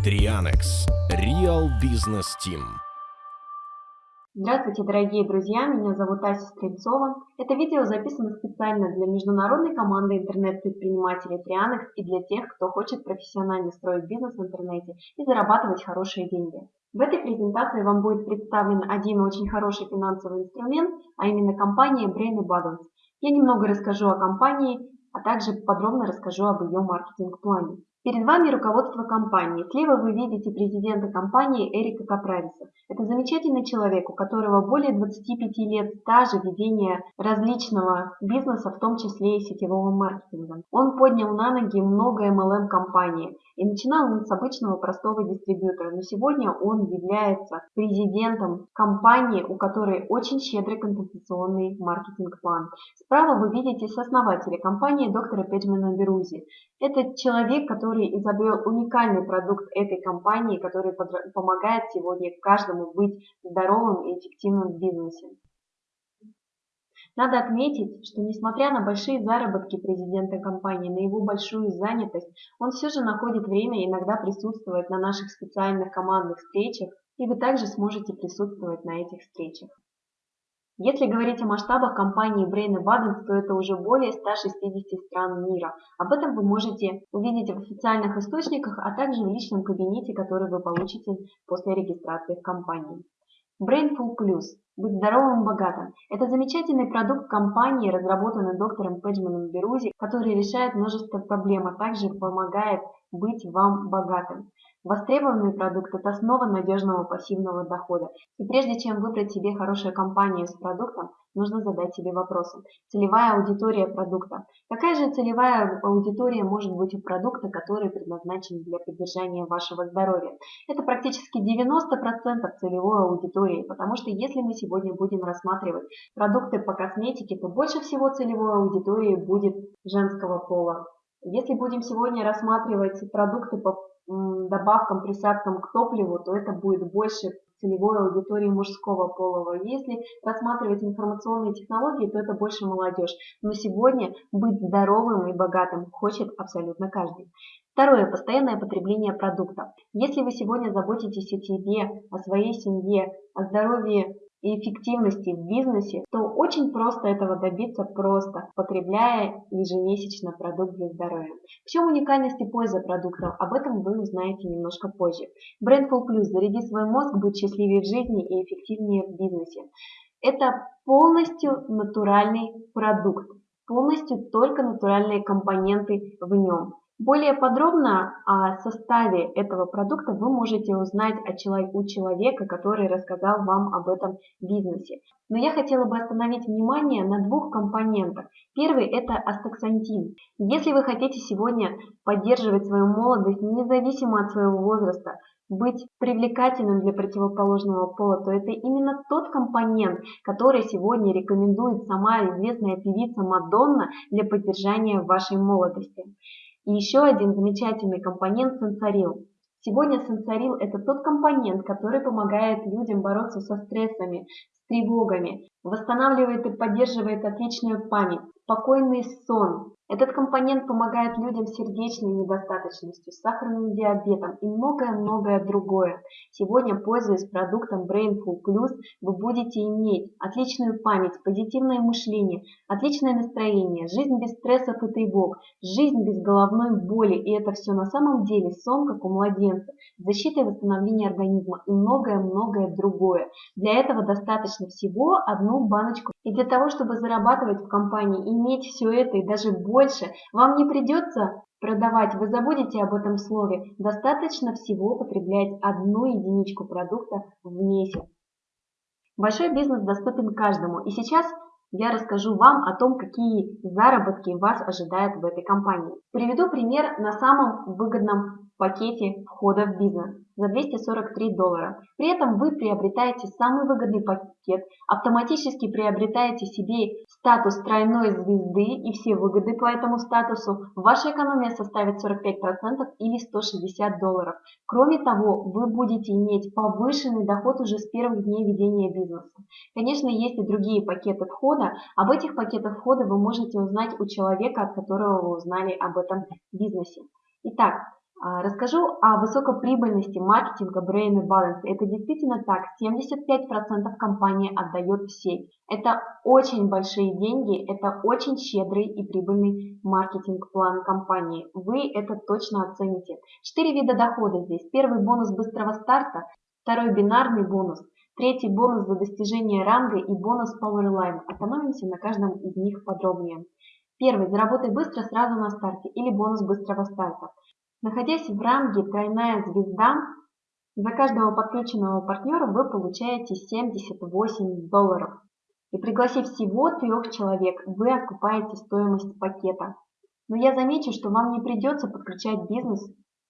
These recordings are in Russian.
Trianex Real Business Team. Здравствуйте, дорогие друзья! Меня зовут Ася Стрельцова. Это видео записано специально для международной команды интернет-предпринимателей Trianex и для тех, кто хочет профессионально строить бизнес в интернете и зарабатывать хорошие деньги. В этой презентации вам будет представлен один очень хороший финансовый инструмент, а именно компания Brain Abundance. Я немного расскажу о компании, а также подробно расскажу об ее маркетинг-плане. Перед вами руководство компании. Слева вы видите президента компании Эрика Каправиса. Это замечательный человек, у которого более 25 лет стажа ведения различного бизнеса, в том числе и сетевого маркетинга. Он поднял на ноги много MLM-компаний и начинал он с обычного простого дистрибьютора, но сегодня он является президентом компании, у которой очень щедрый компенсационный маркетинг-план. Справа вы видите сооснователя компании доктора Педжмана Берузи. Это человек, который изобрел уникальный продукт этой компании, который помогает сегодня каждому быть здоровым и эффективным в бизнесе. Надо отметить, что несмотря на большие заработки президента компании, на его большую занятость, он все же находит время иногда присутствовать на наших специальных командных встречах, и вы также сможете присутствовать на этих встречах. Если говорить о масштабах компании Brain Abundance, то это уже более 160 стран мира. Об этом вы можете увидеть в официальных источниках, а также в личном кабинете, который вы получите после регистрации в компании. Brainful Plus – быть здоровым и богатым. Это замечательный продукт компании, разработанный доктором Педжманом Берузи, который решает множество проблем, а также помогает быть вам богатым. Востребованный продукт – это основа надежного пассивного дохода. И прежде чем выбрать себе хорошую компанию с продуктом, нужно задать себе вопросы. Целевая аудитория продукта. Какая же целевая аудитория может быть у продукта, который предназначен для поддержания вашего здоровья? Это практически 90% целевой аудитории, потому что если мы сегодня будем рассматривать продукты по косметике, то больше всего целевой аудитории будет женского пола. Если будем сегодня рассматривать продукты по добавкам, присадкам к топливу, то это будет больше целевой аудитории мужского полого. Если рассматривать информационные технологии, то это больше молодежь. Но сегодня быть здоровым и богатым хочет абсолютно каждый. Второе. Постоянное потребление продуктов. Если вы сегодня заботитесь о себе, о своей семье, о здоровье и эффективности в бизнесе, то очень просто этого добиться просто, потребляя ежемесячно продукт для здоровья. В чем уникальность и польза продуктов? Об этом вы узнаете немножко позже. Brandful Plus. Заряди свой мозг быть счастливее в жизни и эффективнее в бизнесе. Это полностью натуральный продукт, полностью только натуральные компоненты в нем. Более подробно о составе этого продукта вы можете узнать у человека, который рассказал вам об этом бизнесе. Но я хотела бы остановить внимание на двух компонентах. Первый – это астаксантин. Если вы хотите сегодня поддерживать свою молодость независимо от своего возраста, быть привлекательным для противоположного пола, то это именно тот компонент, который сегодня рекомендует сама известная певица Мадонна для поддержания вашей молодости. И еще один замечательный компонент – сенсорил. Сегодня сенсорил – это тот компонент, который помогает людям бороться со стрессами, с тревогами, восстанавливает и поддерживает отличную память, спокойный сон, этот компонент помогает людям с сердечной недостаточностью, с сахарным диабетом и многое-многое другое. Сегодня, пользуясь продуктом Brainful Plus, вы будете иметь отличную память, позитивное мышление, отличное настроение, жизнь без стрессов и тревог, жизнь без головной боли. И это все на самом деле сон, как у младенца, защита и восстановление организма и многое-многое другое. Для этого достаточно всего одну баночку. И для того, чтобы зарабатывать в компании, иметь все это и даже больше, вам не придется продавать, вы забудете об этом слове. Достаточно всего потреблять одну единичку продукта в месяц. Большой бизнес доступен каждому. И сейчас я расскажу вам о том, какие заработки вас ожидают в этой компании. Приведу пример на самом выгодном пакете входа в бизнес за 243 доллара. При этом вы приобретаете самый выгодный пакет, автоматически приобретаете себе статус тройной звезды и все выгоды по этому статусу. Ваша экономия составит 45% или 160 долларов. Кроме того, вы будете иметь повышенный доход уже с первых дней ведения бизнеса. Конечно, есть и другие пакеты входа. Об этих пакетах входа вы можете узнать у человека, от которого вы узнали об этом бизнесе. Итак, расскажу о высокоприбыльности маркетинга Brain Balance. Это действительно так. 75% компания отдает в сеть. Это очень большие деньги, это очень щедрый и прибыльный маркетинг-план компании. Вы это точно оцените. Четыре вида дохода здесь. Первый бонус быстрого старта, второй бинарный бонус, третий бонус за достижение ранга и бонус Powerline. Остановимся на каждом из них подробнее. Первый. Заработай быстро сразу на старте или бонус быстрого старта. Находясь в ранге «Тройная звезда», за каждого подключенного партнера вы получаете 78 долларов. И пригласив всего трех человек, вы окупаете стоимость пакета. Но я замечу, что вам не придется подключать бизнес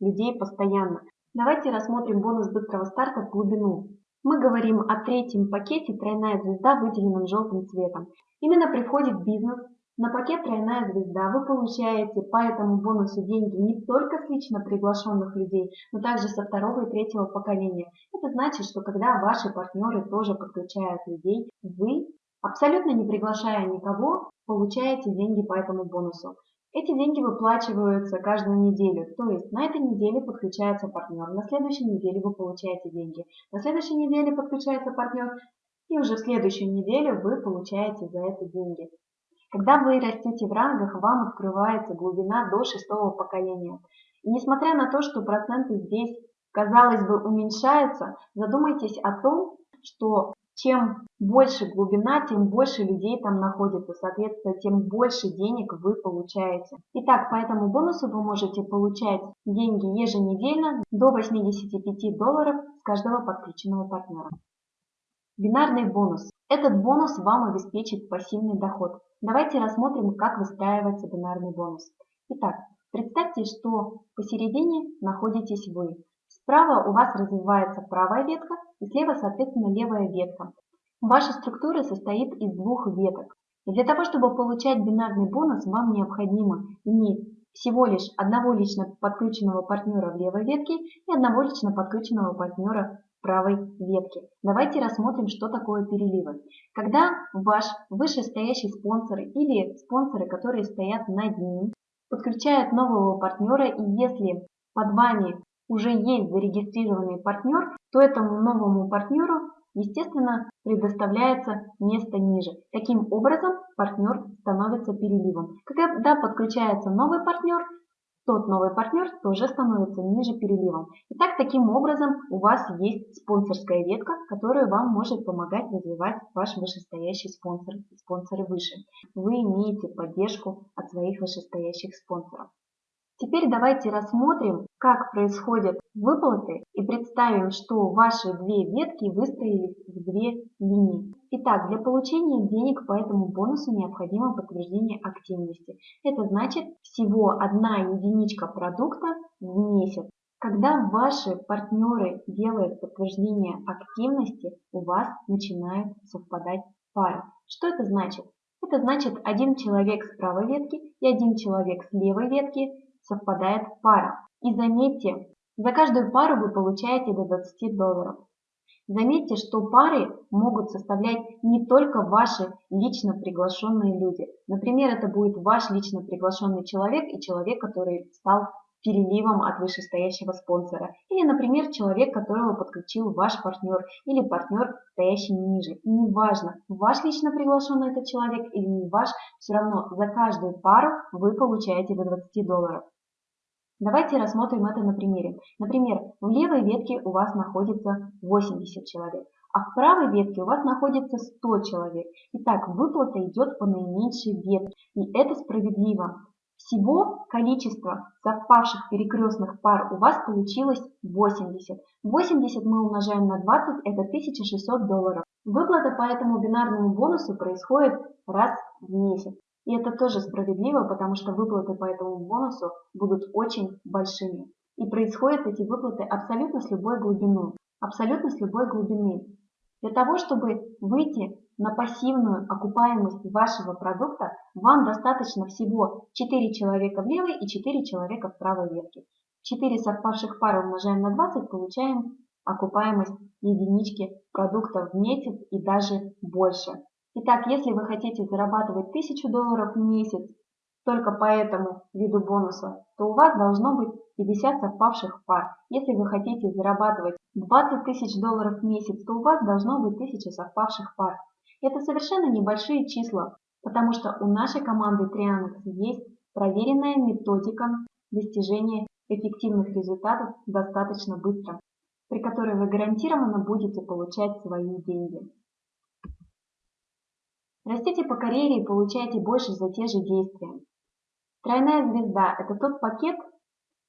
людей постоянно. Давайте рассмотрим бонус быстрого старта в глубину. Мы говорим о третьем пакете «Тройная звезда», выделенном желтым цветом. Именно при входе в бизнес на пакет «Тройная звезда» вы получаете по этому бонусу деньги не только с лично приглашенных людей, но также со второго и третьего поколения. Это значит, что когда ваши партнеры тоже подключают людей, вы, абсолютно не приглашая никого, получаете деньги по этому бонусу. Эти деньги выплачиваются каждую неделю, то есть на этой неделе подключается партнер, на следующей неделе вы получаете деньги, на следующей неделе подключается партнер, и уже в следующую неделю вы получаете за это деньги. Когда вы растете в рангах, вам открывается глубина до шестого поколения. И несмотря на то, что проценты здесь, казалось бы, уменьшаются, задумайтесь о том, что чем больше глубина, тем больше людей там находится, соответственно, тем больше денег вы получаете. Итак, по этому бонусу вы можете получать деньги еженедельно до 85 долларов с каждого подключенного партнера. Бинарный бонус. Этот бонус вам обеспечит пассивный доход. Давайте рассмотрим, как выстраивается бинарный бонус. Итак, представьте, что посередине находитесь вы. Справа у вас развивается правая ветка и слева, соответственно, левая ветка. Ваша структура состоит из двух веток. И для того, чтобы получать бинарный бонус, вам необходимо иметь всего лишь одного лично подключенного партнера в левой ветке и одного лично подключенного партнера правой ветки. Давайте рассмотрим, что такое переливы. Когда ваш вышестоящий спонсор или спонсоры, которые стоят над ним, подключают нового партнера, и если под вами уже есть зарегистрированный партнер, то этому новому партнеру, естественно, предоставляется место ниже. Таким образом, партнер становится переливом. Когда подключается новый партнер, тот новый партнер тоже становится ниже переливом. Итак, таким образом у вас есть спонсорская ветка, которая вам может помогать развивать ваш вышестоящий спонсор, спонсоры выше. Вы имеете поддержку от своих вышестоящих спонсоров. Теперь давайте рассмотрим, как происходят выплаты и представим, что ваши две ветки выстроились в две линии. Итак, для получения денег по этому бонусу необходимо подтверждение активности. Это значит всего одна единичка продукта в месяц. Когда ваши партнеры делают подтверждение активности, у вас начинают совпадать пары. Что это значит? Это значит один человек с правой ветки и один человек с левой ветки совпадает пара. И заметьте, за каждую пару вы получаете до 20 долларов. Заметьте, что пары могут составлять не только ваши лично приглашенные люди. Например, это будет ваш лично приглашенный человек и человек, который стал переливом от вышестоящего спонсора. Или, например, человек, которого подключил ваш партнер или партнер, стоящий ниже. И неважно, ваш лично приглашенный этот человек или не ваш, все равно за каждую пару вы получаете до 20 долларов. Давайте рассмотрим это на примере. Например, в левой ветке у вас находится 80 человек, а в правой ветке у вас находится 100 человек. Итак, выплата идет по наименьшей ветке, и это справедливо. Всего количество совпавших перекрестных пар у вас получилось 80. 80 мы умножаем на 20, это 1600 долларов. Выплата по этому бинарному бонусу происходит раз в месяц. И это тоже справедливо, потому что выплаты по этому бонусу будут очень большими. И происходят эти выплаты абсолютно с любой глубины. Абсолютно с любой глубины. Для того, чтобы выйти на пассивную окупаемость вашего продукта, вам достаточно всего 4 человека в левой и 4 человека в правой ветке. 4 совпавших пары умножаем на 20, получаем окупаемость единички продукта в месяц и даже больше. Итак, если вы хотите зарабатывать 1000 долларов в месяц, только по этому виду бонуса, то у вас должно быть 50 совпавших пар. Если вы хотите зарабатывать 20 тысяч долларов в месяц, то у вас должно быть 1000 совпавших пар. Это совершенно небольшие числа, потому что у нашей команды Trianex есть проверенная методика достижения эффективных результатов достаточно быстро, при которой вы гарантированно будете получать свои деньги. Растите по карьере и получайте больше за те же действия. Тройная звезда – это тот пакет,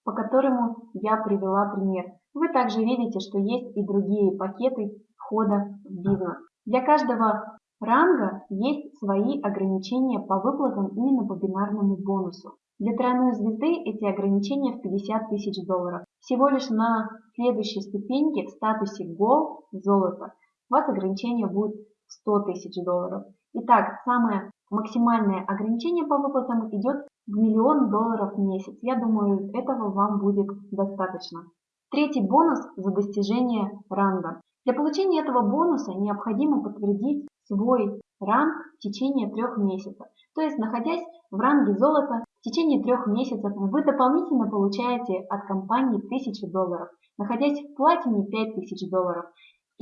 по которому я привела пример. Вы также видите, что есть и другие пакеты входа в бизнес. Для каждого ранга есть свои ограничения по выплатам именно по бинарному бонусу. Для тройной звезды эти ограничения в 50 тысяч долларов. Всего лишь на следующей ступеньке в статусе Gold, золото, у вас ограничение будет 100 тысяч долларов. Итак, самое максимальное ограничение по выплатам идет в миллион долларов в месяц. Я думаю, этого вам будет достаточно. Третий бонус за достижение ранга. Для получения этого бонуса необходимо подтвердить свой ранг в течение трех месяцев. То есть, находясь в ранге золота, в течение трех месяцев вы дополнительно получаете от компании 1000 долларов. Находясь в платине 5000 долларов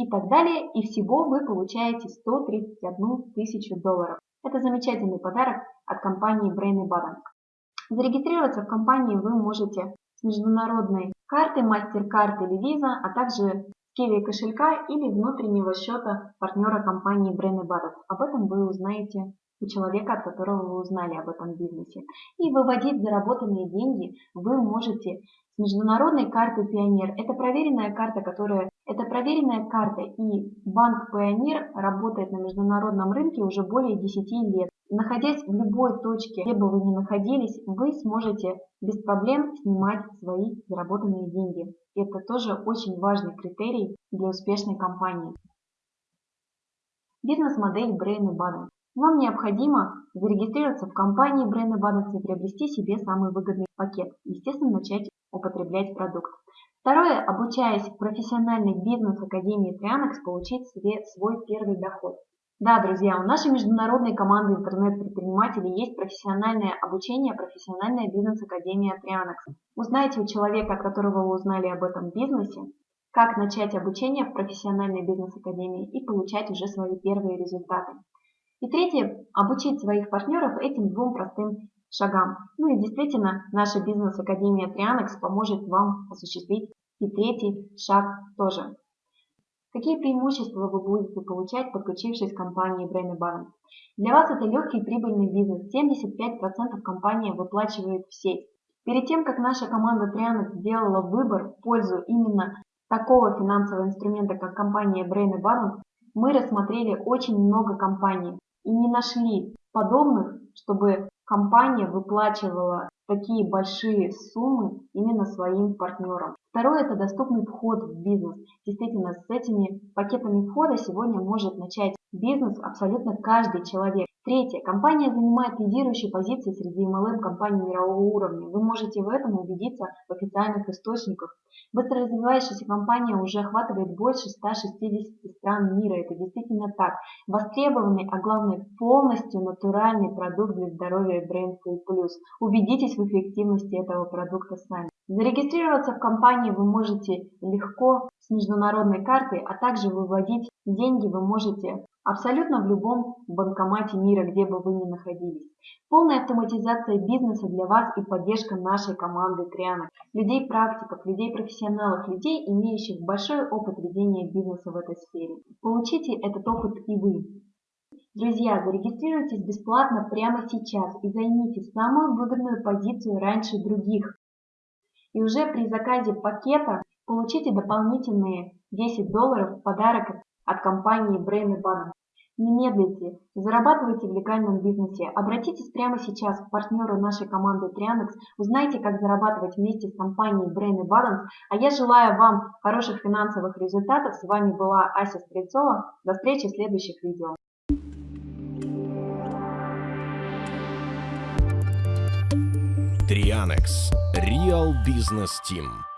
и так далее. И всего вы получаете 131 тысячу долларов. Это замечательный подарок от компании Brain Button. Зарегистрироваться в компании вы можете с международной карты, MasterCard или Visa, а также с Kiwi кошелька или внутреннего счета партнера компании Brain Button. Об этом вы узнаете у человека, от которого вы узнали об этом бизнесе. И выводить заработанные деньги вы можете международной карты Пионер. Это проверенная карта, которая это проверенная карта, и банк Пионер работает на международном рынке уже более 10 лет. Находясь в любой точке, где бы вы ни находились, вы сможете без проблем снимать свои заработанные деньги. Это тоже очень важный критерий для успешной компании. Бизнес-модель Brain Abundance. Вам необходимо зарегистрироваться в компании Brain Abundance и приобрести себе самый выгодный пакет. Естественно, начать употреблять продукт. Второе, обучаясь в профессиональной бизнес-академии Trianex, получить себе свой первый доход. Да, друзья, у нашей международной команды интернет-предпринимателей есть профессиональное обучение, профессиональная бизнес-академия Trianex. Узнайте у человека, от которого вы узнали об этом бизнесе, как начать обучение в профессиональной бизнес-академии и получать уже свои первые результаты. И третье, обучить своих партнеров этим двум простым шагам. Ну и действительно, наша бизнес-академия Trianex поможет вам осуществить и третий шаг тоже. Какие преимущества вы будете получать, подключившись к компании Brain Balance? Для вас это легкий и прибыльный бизнес. 75% компания выплачивает в сеть. Перед тем, как наша команда Trianex сделала выбор в пользу именно такого финансового инструмента, как компания Brain Balance, мы рассмотрели очень много компаний и не нашли подобных, чтобы компания выплачивала такие большие суммы именно своим партнерам. Второе – это доступный вход в бизнес. Действительно, с этими пакетами входа сегодня может начать бизнес абсолютно каждый человек. Третье. Компания занимает лидирующие позиции среди MLM-компаний мирового уровня. Вы можете в этом убедиться в официальных источниках. Быстро развивающаяся компания уже охватывает больше 160 стран мира. Это действительно так. Востребованный, а главное полностью натуральный продукт для здоровья Brain Full Plus. Убедитесь в эффективности этого продукта сами. Зарегистрироваться в компании вы можете легко с международной картой, а также выводить деньги вы можете абсолютно в любом банкомате мира, где бы вы ни находились. Полная автоматизация бизнеса для вас и поддержка нашей команды Триана. Людей-практиков, людей-профессионалов, людей, имеющих большой опыт ведения бизнеса в этой сфере. Получите этот опыт и вы. Друзья, зарегистрируйтесь бесплатно прямо сейчас и займите самую выгодную позицию раньше других. И уже при заказе пакета получите дополнительные 10 долларов в подарок от компании Brain Bank. Не медлите, зарабатывайте в легальном бизнесе. Обратитесь прямо сейчас к партнеру нашей команды Trianex, узнайте, как зарабатывать вместе с компанией Brain Balance. А я желаю вам хороших финансовых результатов. С вами была Ася Стрельцова. До встречи в следующих видео. Trianex Real Business Team